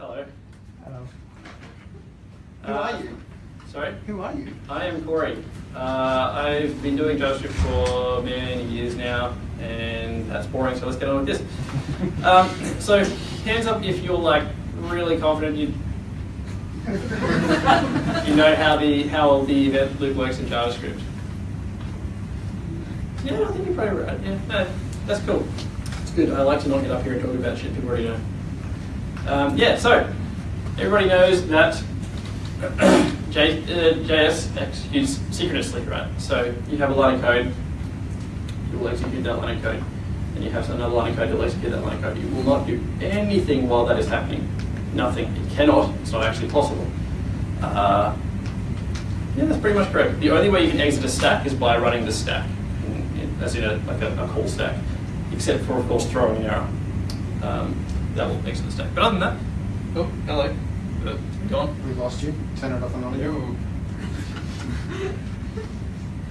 Hello. Hello. Who Uh, are you? Sorry? Who are you? I am Corey. Uh, I've been doing JavaScript for many years now, and that's boring, so let's get on with this. Um, so, hands up if you're like really confident you you know how the how the event loop works in JavaScript. Yeah, I think you're probably right. Yeah, no, that's cool. It's good. I like to not get up here and talk about shit people already know. Um, yeah, so everybody knows that J, uh, JS executes synchronously, right? So you have a line of code, you will execute that line of code, and you have another line of code that will execute that line of code. You will not do anything while that is happening. Nothing. It cannot. It's not actually possible. Uh, yeah, that's pretty much correct. The only way you can exit a stack is by running the stack, as in a, like a, a call stack, except for, of course, throwing an error. Um, that will exit the stack. But other than that, oh, hello. Uh, gone. We lost you. Turn it off and on again.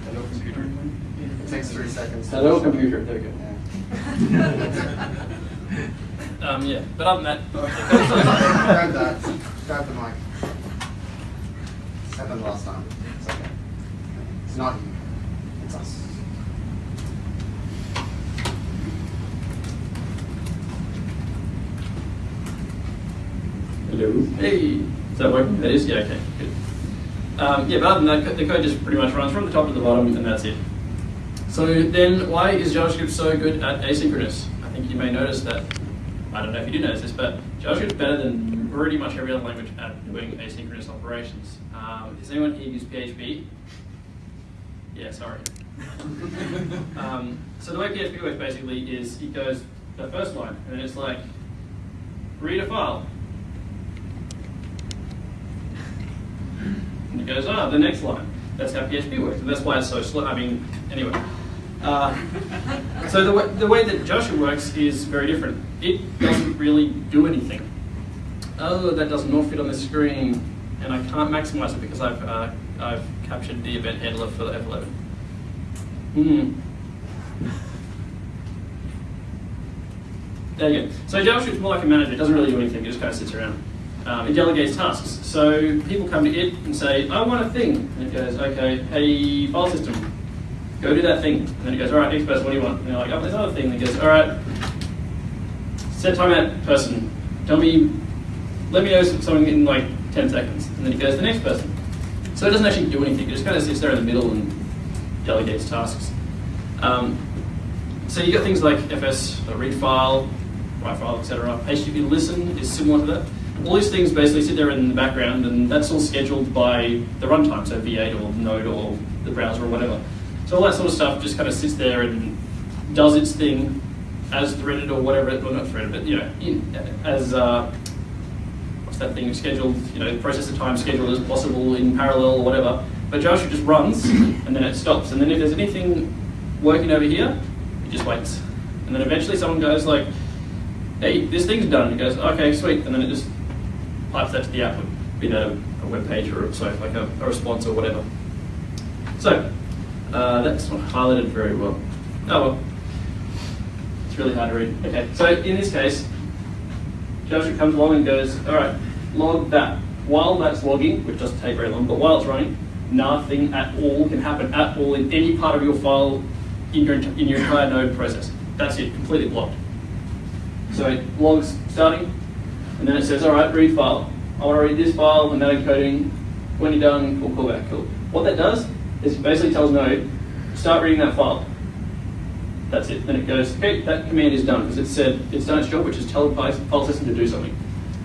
Hello, computer. It takes three seconds. Hello, computer. There we go. Yeah. Um, yeah, but other than that, Grab that. Grab the mic. It's happened last time. It's okay. It's not you. It's us. Hey, is that working? That is, yeah, okay, good. Um, yeah, but other than that, the code just pretty much runs from the top to the bottom, and that's it. So then, why is JavaScript so good at asynchronous? I think you may notice that. I don't know if you do notice this, but JavaScript's better than pretty much every other language at doing asynchronous operations. Um, does anyone here use PHP? Yeah, sorry. um, so the way PHP works basically is it goes the first line, and then it's like, read a file. It goes, ah, the next line. That's how PHP works, and that's why it's so slow. I mean, anyway. Uh, so the way, the way that JavaScript works is very different. It doesn't really do anything. Oh, that does not fit on the screen, and I can't maximize it because I've uh, I've captured the event handler for the F11. Hmm. There you go. So JavaScript's more like a manager. It doesn't really do anything. It just kind of sits around. Um, it delegates tasks. So people come to it and say, I want a thing. And it goes, okay, hey, file system, go do that thing. And then it goes, all right, next person, what do you want? And they're like, oh, there's another thing. And it goes, all right, set timeout person. Tell me, let me know something in like 10 seconds. And then it goes to the next person. So it doesn't actually do anything. It just kind of sits there in the middle and delegates tasks. Um, so you got things like FS, read file, write file, etc. HTTP listen is similar to that. All these things basically sit there in the background, and that's all scheduled by the runtime, so V8 or Node or the browser or whatever. So all that sort of stuff just kind of sits there and does its thing as threaded or whatever. Well, not threaded, but you know, in, as uh, what's that thing scheduled? You know, processor time scheduled as possible in parallel or whatever. But JavaScript just runs and then it stops. And then if there's anything working over here, it just waits. And then eventually someone goes like, hey, this thing's done. It goes, okay, sweet. And then it just pipes that to the output, be a, a web page or sorry, like a, a response or whatever. So uh, that's not highlighted very well. Oh well, it's really hard to read. Okay, so in this case, JavaScript comes along and goes, all right, log that. While that's logging, which doesn't take very long, but while it's running, nothing at all can happen at all in any part of your file in your, in your entire node process. That's it, completely blocked. So it logs starting, and then it says, all right, read file. I want to read this file, and that encoding. When you're done, we'll call back. Cool. What that does is it basically tells Node, start reading that file. That's it. Then it goes, okay, that command is done because it said it's done its job, which is tell the file system to do something.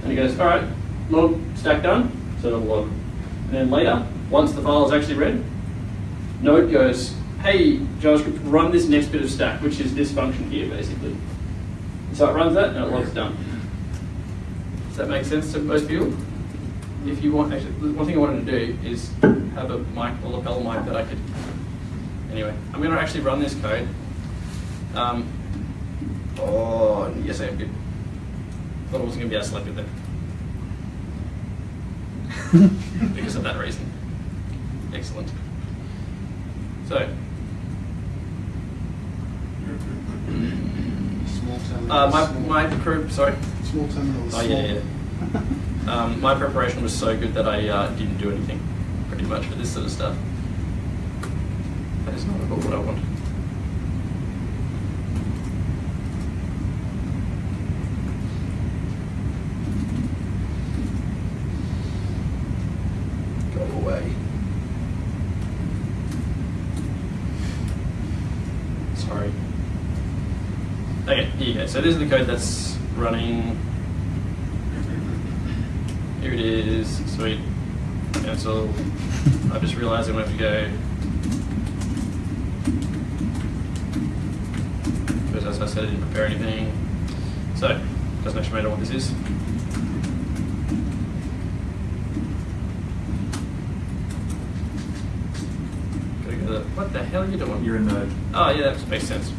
And it goes, all right, log stack done, so it'll log. And then later, once the file is actually read, Node goes, hey, JavaScript, run this next bit of stack, which is this function here, basically. So it runs that and it logs done. Does that make sense to most people? If you want, actually, one thing I wanted to do is have a mic, a lapel mic that I could. Anyway, I'm going to actually run this code. Um, oh, yes, I am good. Thought I wasn't going to be as selective there. because of that reason. Excellent. So, Small terminal. uh, my, my crew, sorry. small terminal. Oh, yeah, yeah. Um, my preparation was so good that I uh, didn't do anything, pretty much, for this sort of stuff. That is not at all what I want. Go away. Sorry. Okay, here you go. So this is the code that's running. Here it is. Sweet. Cancel. I just realized I'm going to have to go. Because as I said, I didn't prepare anything. So, doesn't actually matter what this is. Gotta go to- What the hell are you doing? You're in the. Oh, yeah, that makes sense.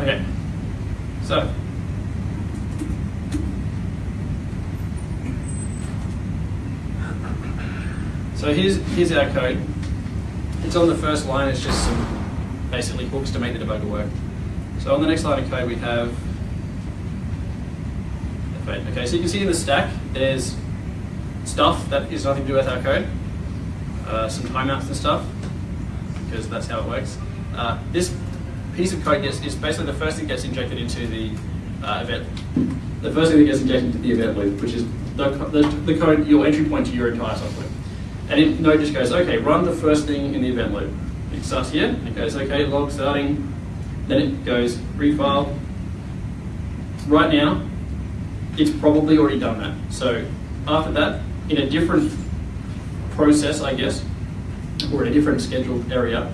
Okay, so So here's, our code. It's on the first line, it's just some basically hooks to make the debugger work. So on the next line of code we have, okay, so you can see in the stack, there's stuff that is nothing to do with our code, uh, some timeouts and stuff, because that's how it works. Uh, this piece of code gets, is basically the first thing that gets injected into the uh, event. The first thing that gets injected into the event loop, which is the, the, the code, your entry point to your entire software. And it, Node just goes, okay, run the first thing in the event loop. It starts here, it goes, okay, log starting, then it goes refile. Right now, it's probably already done that. So after that, in a different process, I guess, or in a different scheduled area,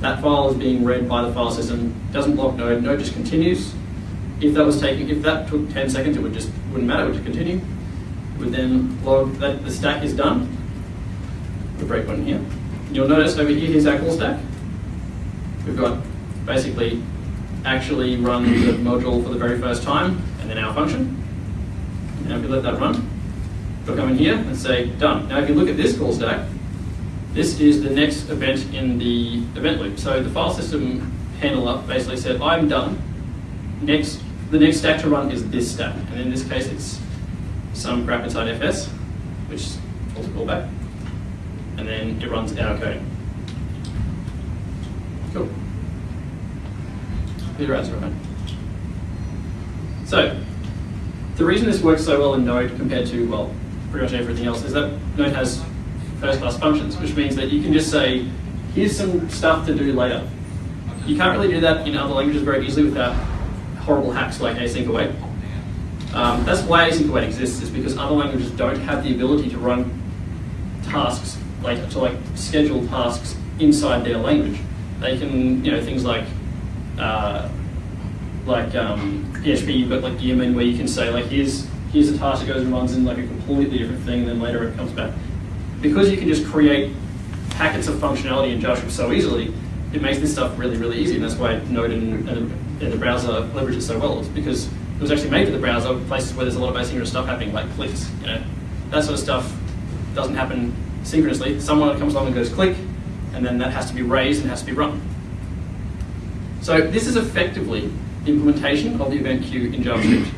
that file is being read by the file system, doesn't block Node, Node just continues. If that was taking, if that took 10 seconds, it would just, wouldn't matter, it would just continue. It would then log that the stack is done, the breakpoint here. You'll notice over here, here's our call stack. We've got basically actually run the module for the very first time, and then our function. And if we let that run, we'll come in here and say done. Now if you look at this call stack, this is the next event in the event loop. So the file system handler basically said, I'm done. Next, the next stack to run is this stack. And in this case, it's some crap inside FS, which calls a callback and then it runs our code. Cool. Your answer, right? So, the reason this works so well in Node compared to, well, pretty much everything else is that Node has first-class functions, which means that you can just say, here's some stuff to do later. You can't really do that in other languages very easily without horrible hacks like async await. Um, that's why async await exists, is because other languages don't have the ability to run tasks like to like schedule tasks inside their language. They can, you know, things like uh, like um, PHP, you've got like Gearman where you can say like here's here's a task that goes and runs in like a completely different thing, and then later it comes back. Because you can just create packets of functionality in JavaScript so easily, it makes this stuff really, really easy, and that's why Node and, and, the, and the browser leverage it so well. It's because it was actually made for the browser, places where there's a lot of asynchronous stuff happening, like clicks, you know, that sort of stuff doesn't happen synchronously. Someone comes along and goes click, and then that has to be raised and has to be run. So this is effectively implementation of the event queue in JavaScript,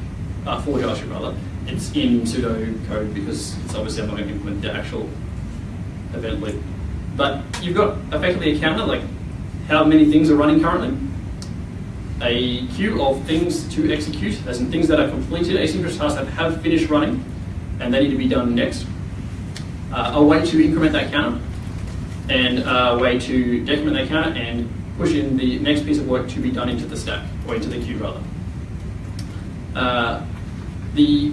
uh, for JavaScript rather. It's in pseudo code because it's obviously I'm not going to implement the actual event loop. But you've got effectively a counter, like how many things are running currently, a queue of things to execute, as in things that are completed, asynchronous tasks that have finished running, and they need to be done next uh, a way to increment that counter, and a way to decrement that counter and push in the next piece of work to be done into the stack, or into the queue rather. Uh, the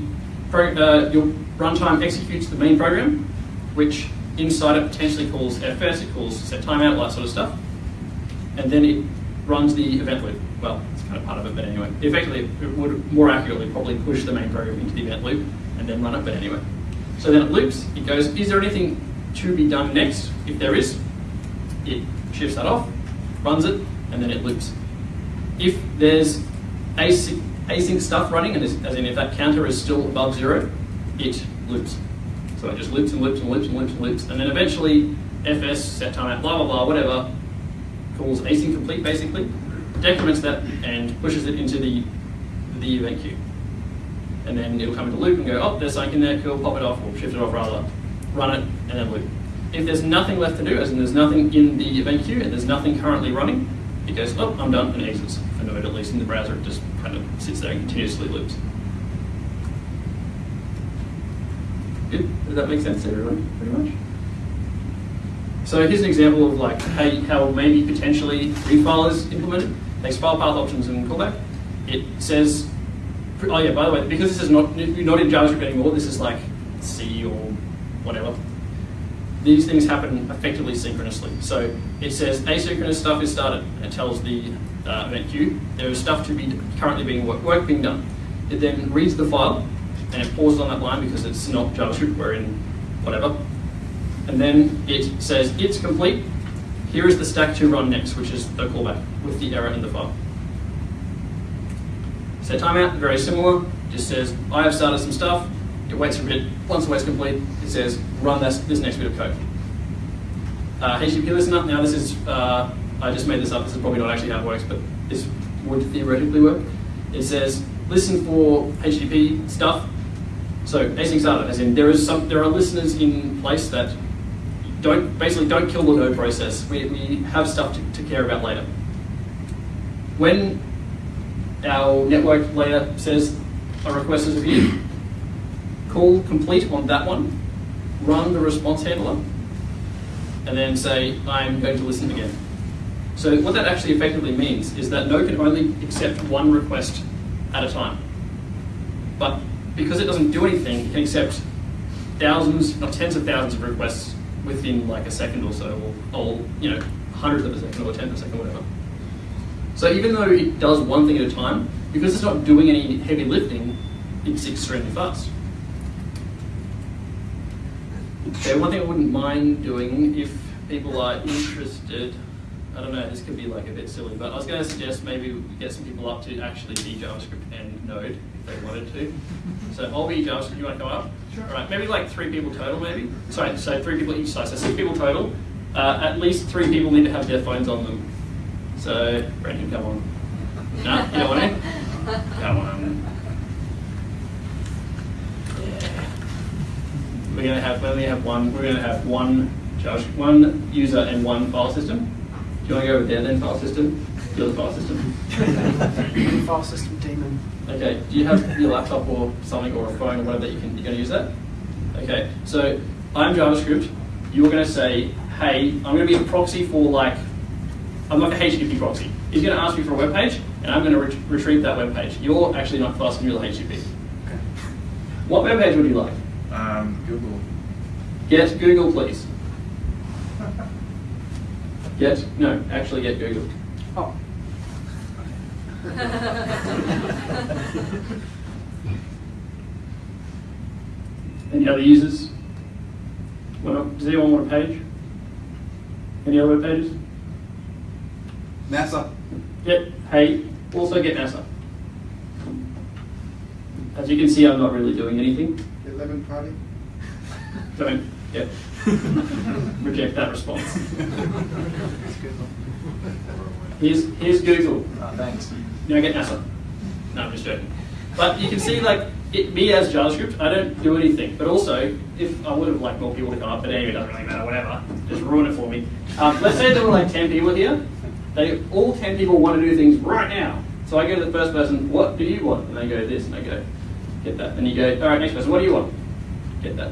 uh, your runtime executes the main program, which inside it potentially calls FS, it calls set timeout, all that sort of stuff, and then it runs the event loop. Well, it's kind of part of it, but anyway. Effectively, it would more accurately probably push the main program into the event loop and then run it, but anyway. So then it loops, it goes, is there anything to be done next? If there is, it shifts that off, runs it, and then it loops. If there's async, async stuff running, and as in if that counter is still above zero, it loops. So it just loops and loops and loops and loops and loops, and then eventually fs set timeout blah blah blah whatever calls async complete basically, decrements that and pushes it into the the event queue, and then it'll come into loop and go oh there's something in there cool pop it off or shift it off rather, run it and then loop. If there's nothing left to do, as in there's nothing in the event queue and there's nothing currently running, it goes, oh, I'm done, and exits. For Node, at least in the browser, it just kind of sits there and continuously loops. Good? Does that make sense to everyone, pretty much? So here's an example of like how, how maybe potentially refile is implemented. Takes file path options and callback. It says, oh yeah, by the way, because this is not, not in JavaScript anymore, this is like C or whatever these things happen effectively synchronously. So it says asynchronous stuff is started. It tells the uh, event queue there is stuff to be currently being work, work being done. It then reads the file and it pauses on that line because it's not JavaScript, we're in whatever. And then it says it's complete. Here is the stack to run next, which is the callback with the error in the file. Set timeout, very similar. Just says I have started some stuff. It waits for a bit. Once the wait's complete, it says run this, this next bit of code. Uh, HTTP listener, now this is, uh, I just made this up, this is probably not actually how it works, but this would theoretically work. It says listen for HTTP stuff. So async started, as in there is some, there are listeners in place that don't basically don't kill the node process. We, we have stuff to, to care about later. When our network layer says a request is reviewed, call complete on that one, run the response handler, and then say, I'm going to listen again. So what that actually effectively means is that Node can only accept one request at a time. But because it doesn't do anything, it can accept thousands, not tens of thousands of requests within like a second or so, or, or you know, hundreds of a second or a tenth of a second, whatever. So even though it does one thing at a time, because it's not doing any heavy lifting, it's extremely fast. Okay, one thing I wouldn't mind doing if people are interested, I don't know, this could be like a bit silly, but I was going to suggest maybe we get some people up to actually be JavaScript and Node if they wanted to. So I'll be JavaScript, you want to come up? Sure. All right, maybe like three people total maybe. Sorry, so three people each side, so six people total. Uh, at least three people need to have their phones on them. So, Brendan, come on. No, you don't want to? Come on. we're going to have we only have one. We're going to have one Josh, one user and one file system. Do you want to go over there then? File system. You're the file system. file system daemon. Okay. Do you have your laptop or something or a phone or whatever that you can? You're going to use that. Okay. So I'm JavaScript. You're going to say, hey, I'm going to be a proxy for like, I'm like a HTTP proxy. He's going to ask me for a web page, and I'm going to ret retrieve that web page. You're actually not fast and real HTTP. Okay. What web page would you like? Um, Google. Get Google, please. Get, no, actually get Google. Oh. Any other users? Well, does anyone want a page? Any other web pages? NASA. Yep, hey, also get NASA. As you can see, I'm not really doing anything. 11 party? Don't, yeah. Reject that response. Here's, here's Google. Oh, thanks. You know, get NASA. No, I'm just joking. But you can see, like, it, me as JavaScript, I don't do anything. But also, if I would have liked more people to come up, but anyway, it doesn't really matter, whatever. Just ruin it for me. Um, let's say there were like 10 people here. They all 10 people want to do things right now. So I go to the first person, what do you want? And they go this, and they go, get that. And you go, all right, next person, what do you want? Get that,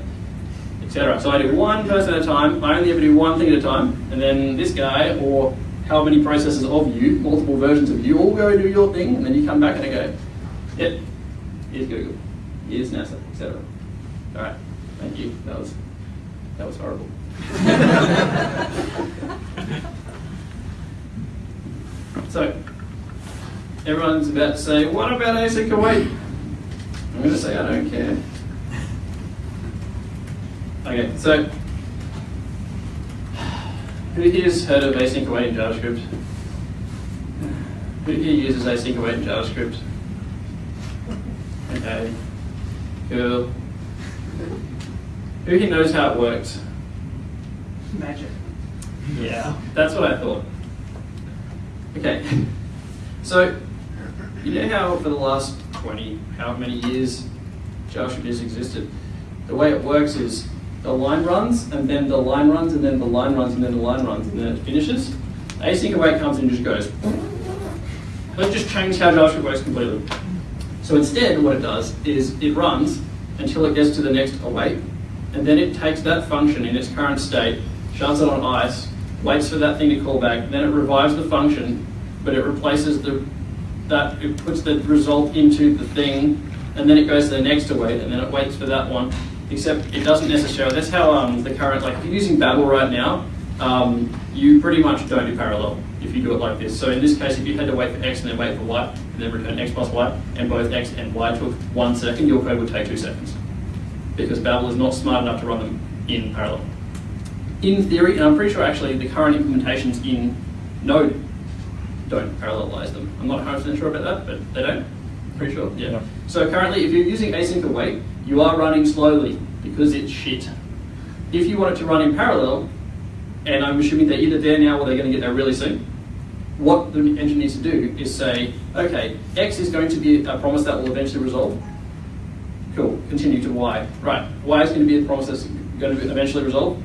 etc. So I do one person at a time. I only ever do one thing at a time, and then this guy or how many processes of you, multiple versions of you, all go do your thing, and then you come back and I go, yep, here's Google, here's NASA, etc. All right, thank you. That was that was horrible. so everyone's about to say, what about async await? I'm going to say I don't care. Okay, so who here's heard of async await in JavaScript? Who here uses async await in JavaScript? Okay, cool. Who here knows how it works? Magic. Yeah, that's what I thought. Okay, so you know how for the last 20, how many years JavaScript has existed? The way it works is the line runs, and then the line runs, and then the line runs, and then the line runs, and then it finishes. Async await comes and just goes. Let's just change how JavaScript works completely. So instead, what it does is it runs until it gets to the next await, and then it takes that function in its current state, shuts it on ice, waits for that thing to call back, then it revives the function, but it replaces the that it puts the result into the thing, and then it goes to the next await, and then it waits for that one. Except it doesn't necessarily. That's how um, the current like if you're using Babel right now, um, you pretty much don't do parallel if you do it like this. So in this case, if you had to wait for x and then wait for y, and then return x plus y, and both x and y took one second, your code would take two seconds. Because Babel is not smart enough to run them in parallel. In theory, and I'm pretty sure actually the current implementations in Node don't parallelize them. I'm not 100% sure about that, but they don't. Pretty sure, yeah. Yeah. So currently, if you're using async await, you are running slowly because it's shit. If you want it to run in parallel, and I'm assuming they're either there now or they're going to get there really soon, what the engine needs to do is say, okay, X is going to be a promise that will eventually resolve. Cool, continue to Y. Right, Y is going to be a promise that's going to eventually resolve.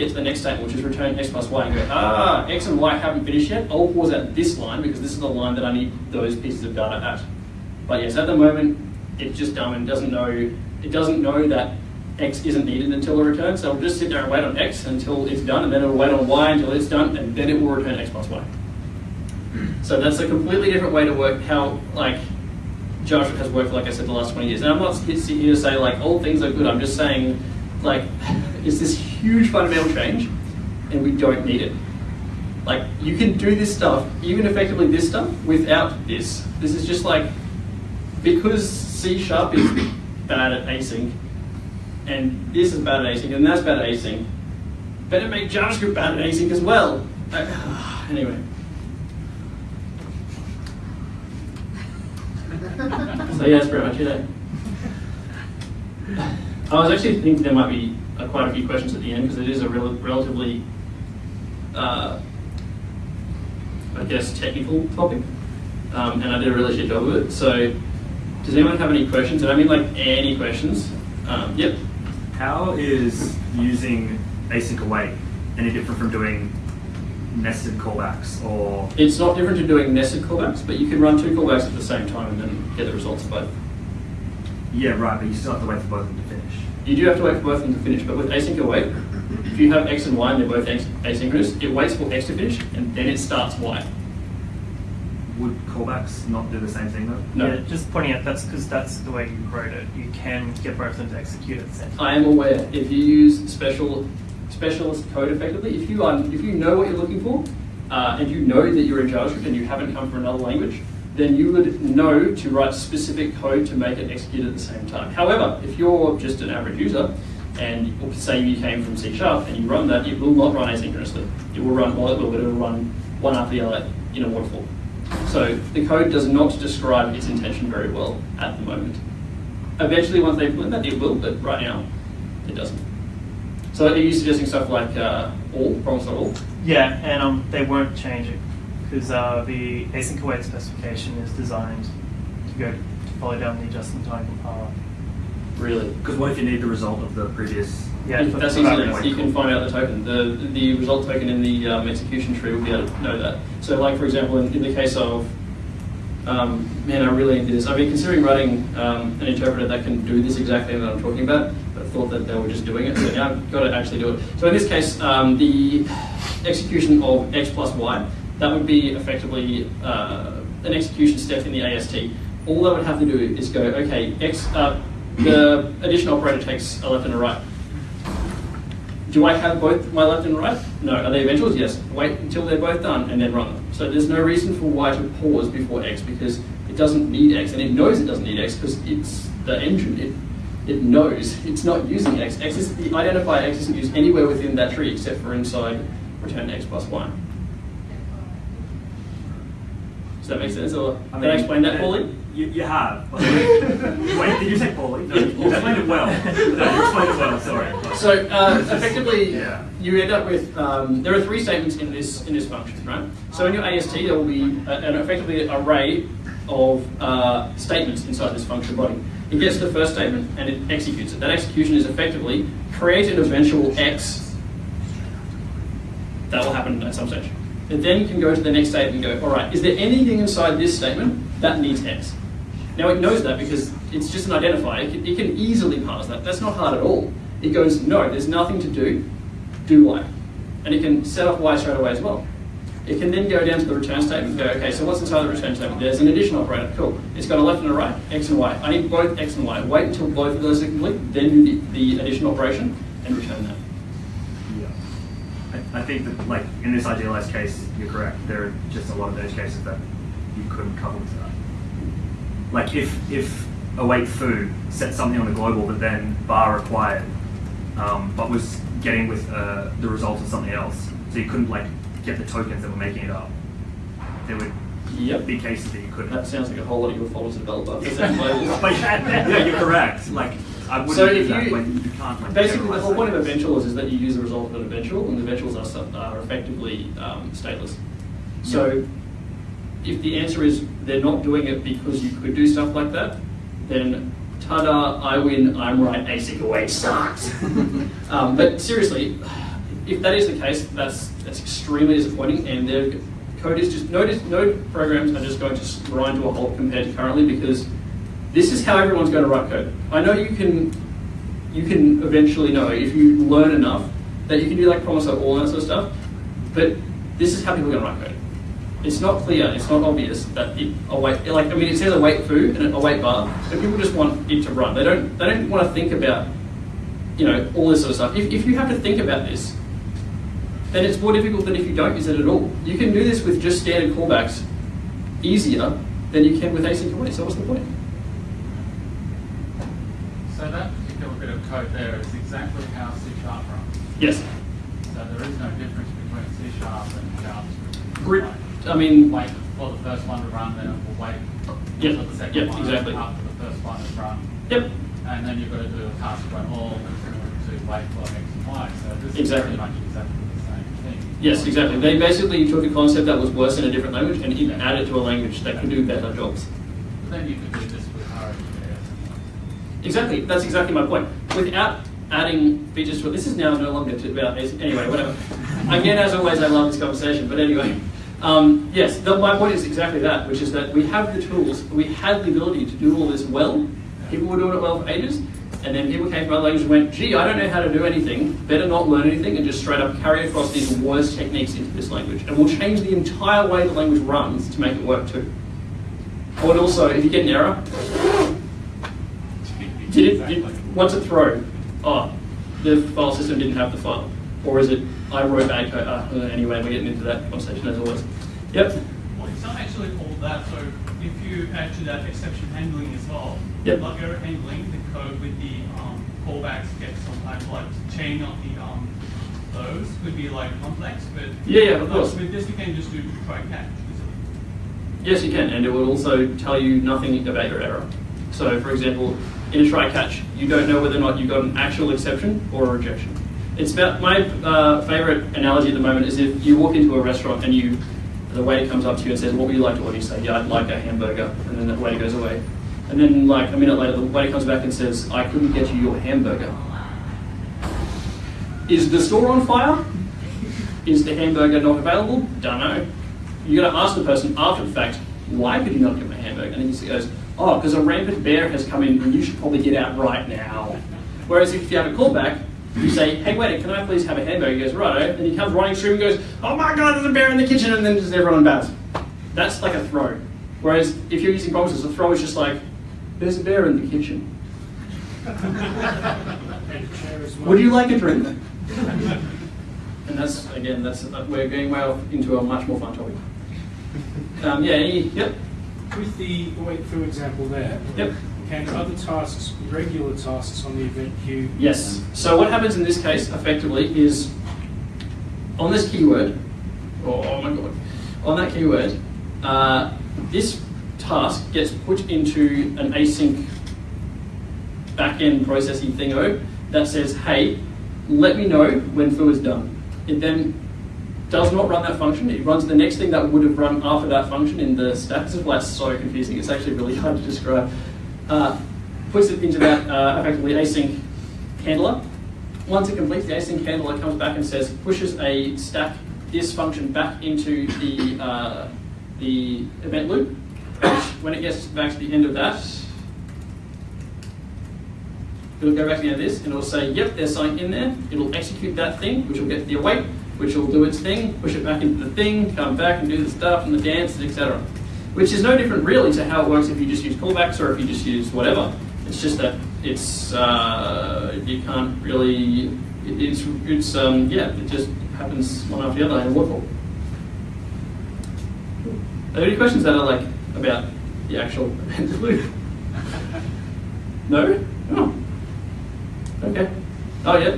Get to the next statement, which is return X plus Y, and go, ah, X and Y haven't finished yet. I'll pause at this line because this is the line that I need those pieces of data at. But yes, at the moment, it's just dumb and doesn't know, it doesn't know that X isn't needed until the return, so it'll just sit there and wait on X until it's done, and then it'll wait on Y until it's done, and then it will return X plus Y. So that's a completely different way to work how like JavaScript has worked, like I said, the last 20 years. And I'm not sitting here to say like all things are good. I'm just saying like it's this huge fundamental change, and we don't need it. Like you can do this stuff, even effectively this stuff, without this. This is just like because C sharp is bad at async, and this is bad at async, and that's bad at async. Better make JavaScript bad at async as well. Uh, anyway. So yeah, that's pretty much it. eh? I was actually thinking there might be uh, quite a few questions at the end because it is a rel- relatively, uh, I guess, technical topic, um, and I did a really shit job of it. So, does anyone have any questions? And I mean like any questions. Um, yep. How is using async await any different from doing nested callbacks or It's not different to doing nested callbacks, but you can run two callbacks at the same time and then get the results of both. yeah right but you still have to wait for both of them to finish You do have to wait for both of them to finish, but with async await, if you have X and Y and they're both asynchronous, it waits for X to finish and then it starts Y. would callbacks not do the same thing though No. Yeah, just pointing out that's because that's the way you wrote it. You can get both of them to execute at the same time. I am aware if you use special specialist code effectively, if you are, if you know what you're looking for, uh, and you know that you're in JavaScript and you haven't come from another language, then you would know to write specific code to make it execute at the same time. However, if you're just an average user, and say you came from C Sharp and you run that, it will not run asynchronously. It will run, it will, it will run one after the other in a waterfall. So the code does not describe its intention very well at the moment. Eventually, once they implement that, it will, but right now, it doesn't. So are you suggesting stuff like uh, all, promise not all? Yeah, and um, they won't change it because uh, the async await specification is designed to go to follow down the just-in-time compiler. Really? because what if you need the result of the previous Yeah, If that's easy enough. You can find out the token. The the result token in the um, execution tree will be able to know that. So, like for example, in, in the case of um, man, I really into this. I mean, considering writing um, an interpreter that can do this exactly that I'm talking about, but thought that they were just doing it. So now I've got to actually do it. So in this case, um, the execution of x plus y, that would be effectively uh, an execution step in the AST. All that would have to do is go, okay, x. Uh, the addition operator takes a left and a right. Do I have both my left and right? No. Are they eventuals? Yes. Wait until they're both done and then run them. So there's no reason for Y to pause before X because it doesn't need X and it knows it doesn't need X because it's the engine. It it knows it's not using X. X is the identifier X isn't used anywhere within that tree except for inside return X plus Y. Does that make sense? Or I did I explain that poorly? You, you have. Wait, did you say poorly? No, you explained it well. No, you explained it well. Sorry. So uh, effectively, Yeah. you end up with um, there are three statements in this in this function, right? So in your AST, there will be a, an effectively array of uh, statements inside this function body. It gets the first statement and it executes it. That execution is effectively create an eventual x. That will happen at some stage. It then can go to the next statement and go, all right, is there anything inside this statement that needs x? Now it knows that because it's just an identifier. It can, it can easily parse that. That's not hard at all. It goes, no, there's nothing to do, do y. And it can set up y straight away as well. It can then go down to the return statement and go, okay, so what's inside the return statement? There's an addition operator, cool. It's got a left and a right, x and y. I need both x and y. Wait until both of those are complete, then do the, the addition operation and return that. I, think that, like, in this idealized case, you're correct. There are just a lot of those cases that you couldn't cover with that. Like, if if await food set something on a global that then bar required, um, but was getting with uh, the result of something else, so you couldn't like get the tokens that were making it up. There would Yep. be cases that you couldn't. That sounds like a whole lot of your followers as a developer. for setting but yeah, yeah, you're correct. Like, I wouldn't So do if that. you- Like, you can't. Basically, the whole point of eventuals is that you use the result of an eventual, and the eventuals are, are effectively um, stateless. So, if the answer is they're not doing it because you could do stuff like that, then ta-da, I win, I'm right, async await sucks. um, but seriously, if that is the case, that's that's extremely disappointing, and their code is just no no programs are just going to grind to a halt compared to currently because this is how everyone's going to write code. I know you can you can eventually know if you learn enough that you can do like promise of all that sort of stuff. But this is how people are going to write code. It's not clear, it's not obvious that it await like I mean it says await foo and await bar, but people just want it to run. They don't they don't want to think about you know all this sort of stuff. If, if you have to think about this, then it's more difficult than if you don't use it at all. You can do this with just standard callbacks easier than you can with async await. So what's the point? So that particular bit of code there is exactly how C sharp runs. Yes. So there is no difference between C sharp and JavaScript. Like, I mean, Wait for the first one to run, then it will wait Yep, for the second yep, one exactly. after the first one is run. yep. And then you've got to do a task run all to wait for X and Y. So this Exactly. is pretty much exactly the same thing. Yes, exactly. They basically took a concept that was worse in a different language and it added to a language that could do better jobs. But then you could do this with RxJS. Exactly. That's exactly my point. Without adding features to it, this is now no longer about anyway. Whatever. Again, as always, I love this conversation. But anyway, um, yes. The, my point is exactly that, which is that we have the tools, we had the ability to do all this well. People were doing it well for ages, and then people came from other languages and went, "Gee, I don't know how to do anything. Better not learn anything, and just straight up carry across these worst techniques into this language, and we'll change the entire way the language runs to make it work too." Would also, if you get an error, did it, did, what's it throw? Oh, the file system didn't have the file. Or is it, I wrote bad code? Uh, anyway, we're getting into that conversation as always. Yep. Well, it's not actually called that. So if you add to that exception handling as well, Yep. like error handling, the code with the um, callbacks get sometimes like chain of the um, those would be like complex, but Yeah, yeah, of course. with this you can just do try catch. Yes, you can, and it will also tell you nothing about your error. So, for example, in a try catch, you don't know whether or not you got an actual exception or a rejection. It's about my uh, favorite analogy at the moment is if you walk into a restaurant and you, the waiter comes up to you and says, "What would you like to order?" You say, "Yeah, I'd like a hamburger," and then the waiter goes away. And then, like a minute later, the waiter comes back and says, "I couldn't get you your hamburger." Is the store on fire? Is the hamburger not available? Don't know. You got to ask the person after the fact, why could you not get my hamburger? And then he goes, oh, because a rampant bear has come in and you should probably get out right now. Whereas if you have a callback, you say, hey, wait, can I please have a hamburger? He goes, righto. And he comes running through and goes, oh my God, there's a bear in the kitchen. And then just everyone bows. That's like a throw. Whereas if you're using promises, a throw is just like, there's a bear in the kitchen. Would you like a drink? And that's, again, that's, we're going well into a much more fun topic. Um, yeah, any, yep, With the wait through example there, yep. can other tasks, regular tasks on the event queue? Yes. So what happens in this case, effectively, is on this keyword, oh, oh my god, on that keyword, uh, this task gets put into an async back-end processing thingo that says, hey, let me know when foo is done. It then does not run that function. It runs the next thing that would have run after that function in the stack. This is why it's so confusing. It's actually really hard to describe. Uh, puts it into that uh, effectively async handler. Once it completes the async handler, it comes back and says pushes a stack this function back into the uh, the event loop. When it gets back to the end of that, it'll go back to the end of this and it'll say, yep, there's something in there. It'll execute that thing, which will get the await, which will do its thing, push it back into the thing, come back and do the stuff and the dance, etc. Which is no different really to how it works if you just use callbacks or if you just use whatever. It's just that it's uh, you can't really. it- It's it's um, yeah. It just happens one after the other in a waterfall. Are there any questions that are like about the actual event loop? No. Oh. Okay. Oh yeah.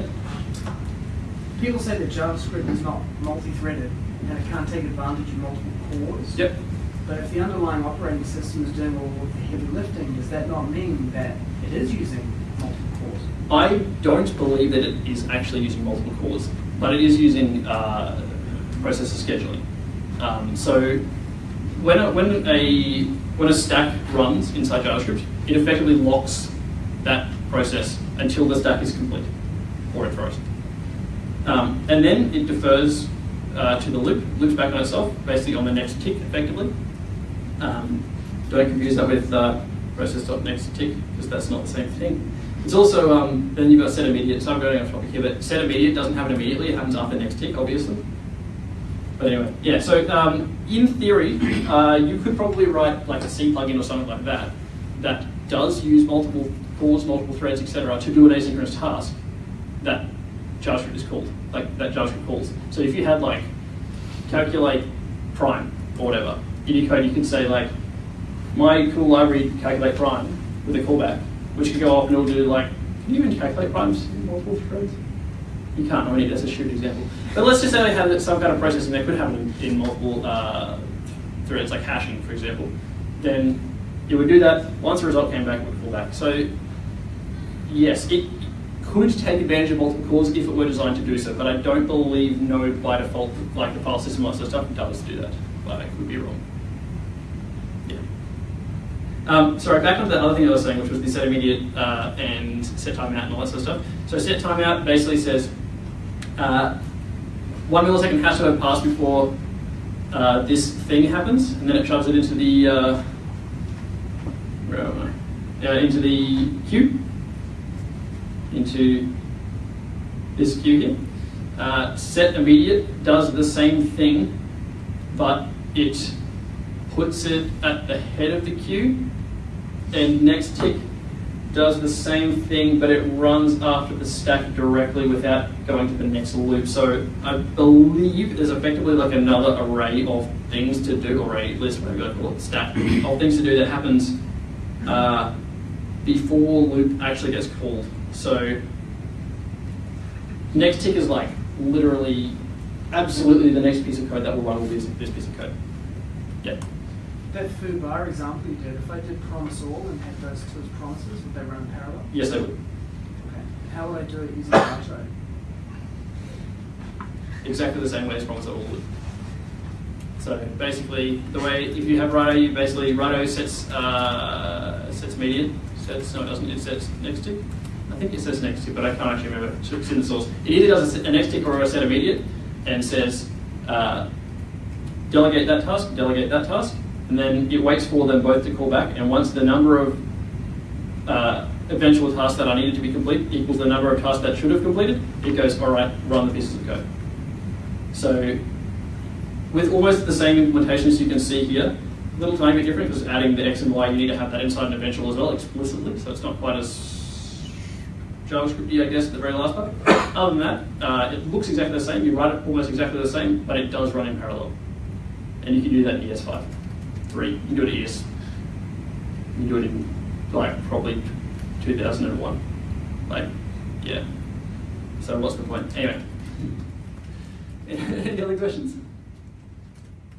People say that JavaScript is not multi-threaded and it can't take advantage of multiple cores. Yep. But if the underlying operating system is doing all the heavy lifting, does that not mean that it is using multiple cores? I don't believe that it is actually using multiple cores, but it is using uh, processor scheduling. Um, so when a, when a when a stack runs inside JavaScript, it effectively locks that process until the stack is complete, or it throws. Um, and then it defers uh, to the loop, loops back on itself, basically on the next tick, effectively. Um, don't confuse that with uh, process.next tick, because that's not the same thing. It's also, um, then you've got set immediate, so I'm going off topic here, but set immediate doesn't happen immediately, it happens after next tick, obviously. But anyway, yeah, so um, in theory, uh, you could probably write like a C plugin or something like that that does use multiple cores, multiple threads, etc., to do an asynchronous task that JavaScript is called, like that JavaScript calls. So if you had like calculate prime or whatever, in your code you can say like my cool library calculate prime with a callback, which could go off and it'll do like, can you even calculate primes in multiple threads? You can't, I mean, that's a shoot example. But let's just say they had some kind of processing that could happen in, in multiple uh, threads, like hashing, for example. Then it would do that. Once the result came back, it would call back. So yes, it could take advantage of multiple cores if it were designed to do so, but I don't believe Node by default, like the file system and stuff, does do that. But I could be wrong. Yeah. Um, sorry, back on the other thing I was saying, which was the set immediate uh, and set timeout and all that sort of stuff. So set timeout basically says uh, one millisecond has to have passed before uh, this thing happens, and then it shoves it into the uh, where am I? Uh, into the queue, into this queue here. Uh, set immediate does the same thing, but it puts it at the head of the queue, and next tick does the same thing, but it runs after the stack directly without going to the next loop. So I believe there's effectively like another array of things to do, array list, whatever you call it, stack of things to do that happens uh, before loop actually gets called. So next tick is like literally, absolutely the next piece of code that will run be this, this piece of code. Yeah. That foo bar example you did, if I did promise all and had those two as promises, would they run parallel? Yes, they would. Okay. How would I do it using Righto? exactly the same way as promise all would. So basically, the way if you have Righto, you basically Righto sets uh, sets median, sets no, it doesn't. It sets next tick. I think it says next tick, but I can't actually remember. It's in the source. It either does a, a next tick or a set immediate, and says uh, delegate that task, delegate that task, and then it waits for them both to call back. And once the number of uh, eventual tasks that are needed to be complete equals the number of tasks that should have completed, it goes, all right, run the pieces of code. So with almost the same implementation as you can see here, a little tiny bit different because adding the X and Y, you need to have that inside an eventual as well explicitly, so it's not quite as JavaScripty, I guess, at the very last part. Other than that, uh, it looks exactly the same, you write it almost exactly the same, but it does run in parallel. And you can do that in ES5, 3, you can do it in ES, you can do it in like probably 2001. Like, yeah. So what's the point? Anyway. Any other questions?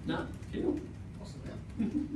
No? Cool. Awesome, yeah.